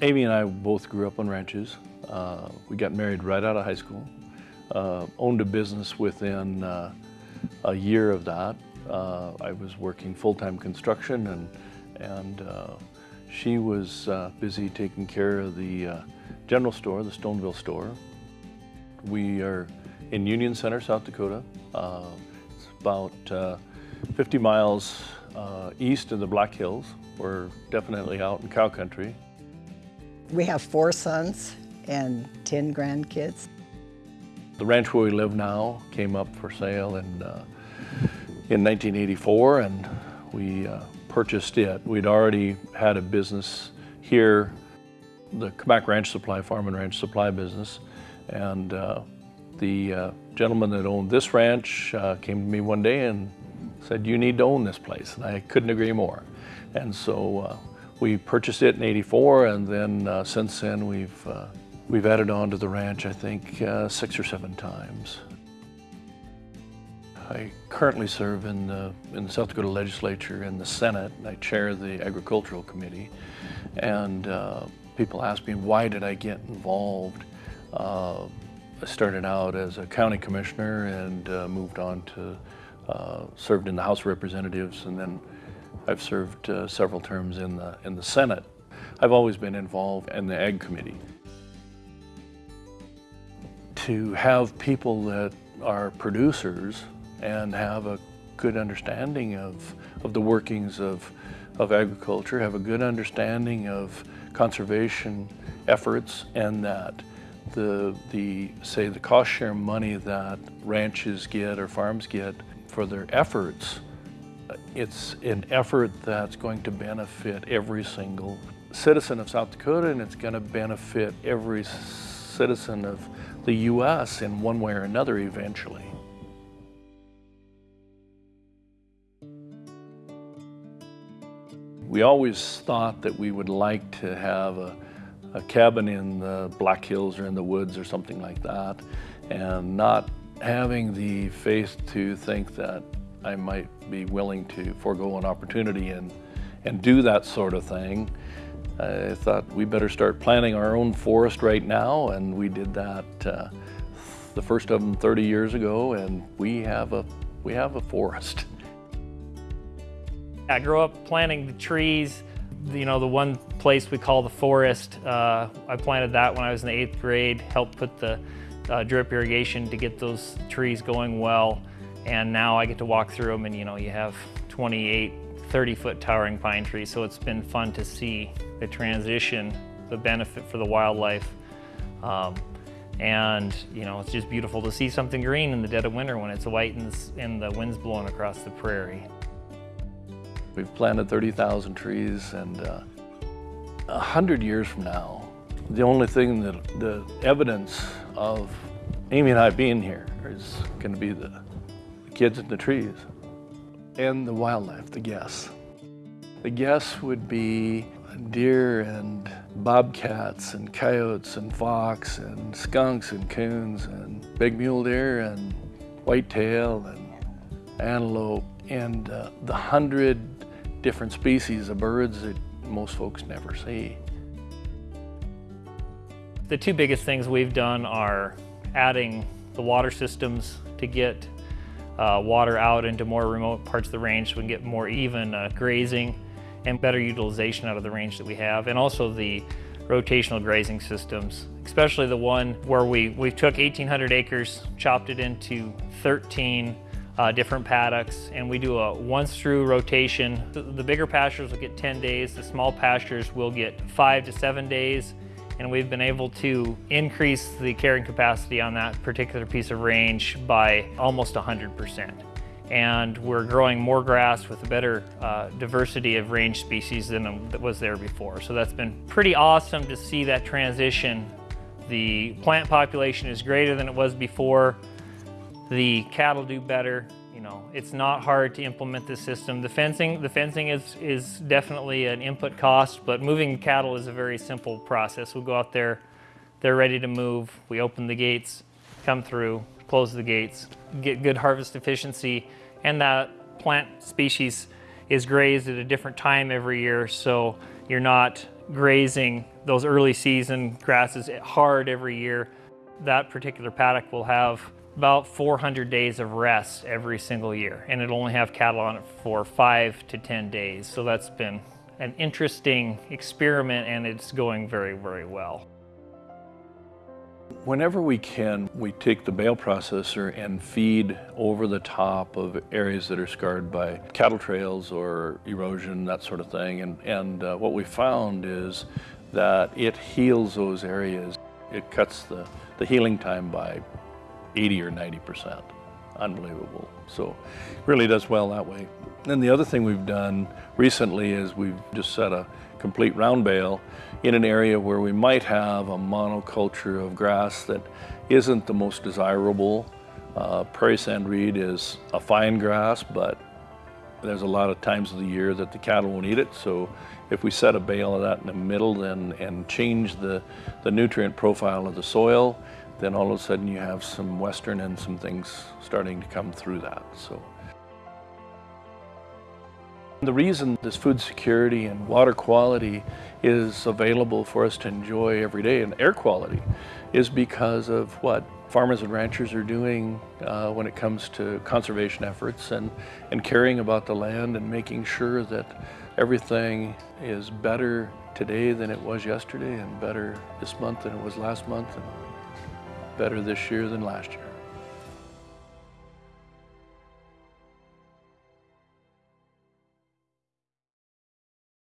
Amy and I both grew up on ranches. Uh, we got married right out of high school. Uh, owned a business within uh, a year of that. Uh, I was working full-time construction and, and uh, she was uh, busy taking care of the general store, the Stoneville store. We are in Union Center, South Dakota. it's about 50 miles east of the Black Hills. We're definitely out in cow country. We have four sons and 10 grandkids. The ranch where we live now came up for sale in, uh, in 1984 and we uh, purchased it. We'd already had a business here, the Cammack Ranch Supply Farm and Ranch Supply business. And uh, the uh, gentleman that owned this ranch uh, came to me one day and said, you need to own this place. And I couldn't agree more. And so uh, we purchased it in 84 and then uh, since then we've, uh, we've added on to the ranch I think uh, six or seven times. I currently serve in the, in the South Dakota Legislature in the Senate. I chair the Agricultural Committee and uh, people ask me why did I get involved. Uh, I started out as a county commissioner and uh, moved on to served in the House of Representatives and then I've served uh, several terms in the, in the Senate. I've always been involved in the Ag Committee. To have people that are producers and have a good understanding of, of the workings of, of agriculture, have a good understanding of conservation efforts and that the, the, say, the cost share money that ranches get or farms get for their efforts it's an effort that's going to benefit every single citizen of South Dakota and it's going to benefit every citizen of the U.S. in one way or another eventually. We always thought that we would like to have a, a cabin in the Black Hills or in the woods or something like that and not having the faith to think that I might be willing to forego an opportunity and, and do that sort of thing. I thought we better start planting our own forest right now and we did that uh, the first of them 30 years ago and we have a, we have a forest. I grew up planting the trees, you know, the one place we call the forest. Uh, I planted that when I was in the eighth grade, helped put the uh, drip irrigation to get those trees going well. And now I get to walk through them and you know, you have 28, 30 foot towering pine trees. So it's been fun to see the transition, the benefit for the wildlife. Um, and you know, it's just beautiful to see something green in the dead of winter when it's white and the, and the wind's blowing across the prairie. We've planted 30,000 trees and uh, a uh, hundred years from now, the only thing that the evidence of Amy and I being here is going to be the kids in the trees, and the wildlife, the guests. The guests would be deer and bobcats and coyotes and fox and skunks and coons and big mule deer and whitetail and antelope and uh, the hundred different species of birds that most folks never see. The two biggest things we've done are adding the water systems to get uh, water out into more remote parts of the range so we can get more even uh, grazing and better utilization out of the range that we have. And also the rotational grazing systems, especially the one where we, we took 1,800 acres, chopped it into 13 uh, different paddocks, and we do a once through rotation. The, the bigger pastures will get 10 days, the small pastures will get five to seven days, and we've been able to increase the carrying capacity on that particular piece of range by almost 100%. And we're growing more grass with a better uh, diversity of range species than was there before. So that's been pretty awesome to see that transition. The plant population is greater than it was before. The cattle do better you know, it's not hard to implement this system. The fencing, the fencing is, is definitely an input cost, but moving cattle is a very simple process. We go out there, they're ready to move, we open the gates, come through, close the gates, get good harvest efficiency, and that plant species is grazed at a different time every year, so you're not grazing those early season grasses hard every year, that particular paddock will have about 400 days of rest every single year, and it'll only have cattle on it for five to 10 days. So that's been an interesting experiment, and it's going very, very well. Whenever we can, we take the bale processor and feed over the top of areas that are scarred by cattle trails or erosion, that sort of thing. And, and uh, what we found is that it heals those areas. It cuts the, the healing time by 80 or 90 percent. Unbelievable. So really does well that way. And the other thing we've done recently is we've just set a complete round bale in an area where we might have a monoculture of grass that isn't the most desirable. Uh, prairie sand reed is a fine grass, but there's a lot of times of the year that the cattle won't eat it. So if we set a bale of that in the middle then, and change the, the nutrient profile of the soil, then all of a sudden you have some western and some things starting to come through that. So. The reason this food security and water quality is available for us to enjoy every day and air quality is because of what farmers and ranchers are doing uh, when it comes to conservation efforts and, and caring about the land and making sure that everything is better today than it was yesterday and better this month than it was last month better this year than last year.